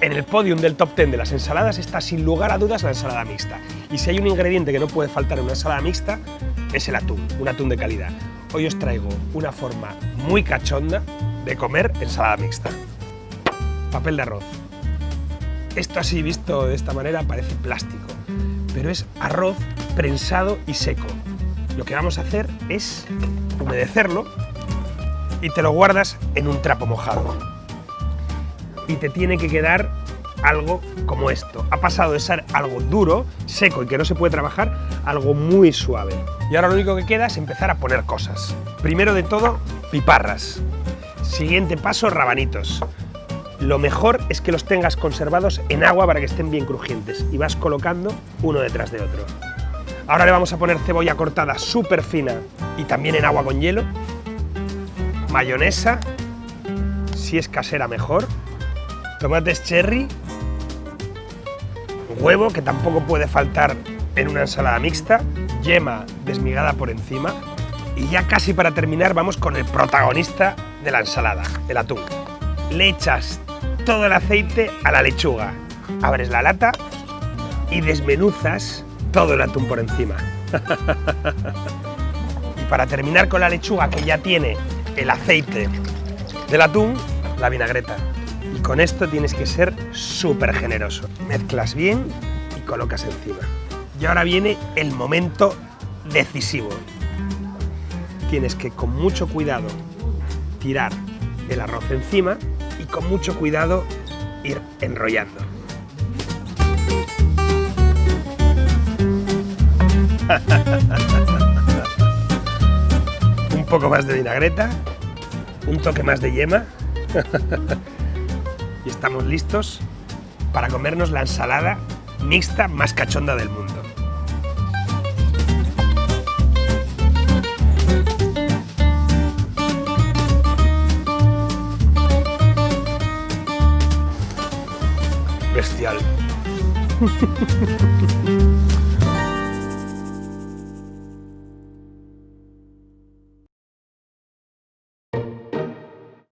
el podium del top 10 de las ensaladas está sin lugar a dudas la ensalada mixta. Y si hay un ingrediente que no puede faltar en una ensalada mixta, es el atún, un atún de calidad. Hoy os traigo una forma muy cachonda de comer ensalada mixta. Papel de arroz. Esto así visto de esta manera parece plástico, pero es arroz prensado y seco. Lo que vamos a hacer es humedecerlo y te lo guardas en un trapo mojado. Y te tiene que quedar algo como esto. Ha pasado de ser algo duro, seco y que no se puede trabajar, algo muy suave. Y ahora lo único que queda es empezar a poner cosas. Primero de todo, piparras. Siguiente paso, rabanitos. Lo mejor es que los tengas conservados en agua para que estén bien crujientes y vas colocando uno detrás de otro. Ahora le vamos a poner cebolla cortada súper fina y también en agua con hielo, mayonesa, si es casera mejor, tomates cherry, huevo, que tampoco puede faltar en una ensalada mixta, yema desmigada por encima y ya casi para terminar vamos con el protagonista de la ensalada, el atún. Le echas todo el aceite a la lechuga. Abres la lata y desmenuzas todo el atún por encima. y para terminar con la lechuga que ya tiene el aceite del atún, la vinagreta. Con esto tienes que ser súper generoso. Mezclas bien y colocas encima. Y ahora viene el momento decisivo. Tienes que con mucho cuidado tirar el arroz encima y con mucho cuidado ir enrollando. un poco más de vinagreta, un toque más de yema y estamos listos para comernos la ensalada mixta más cachonda del mundo. bestial.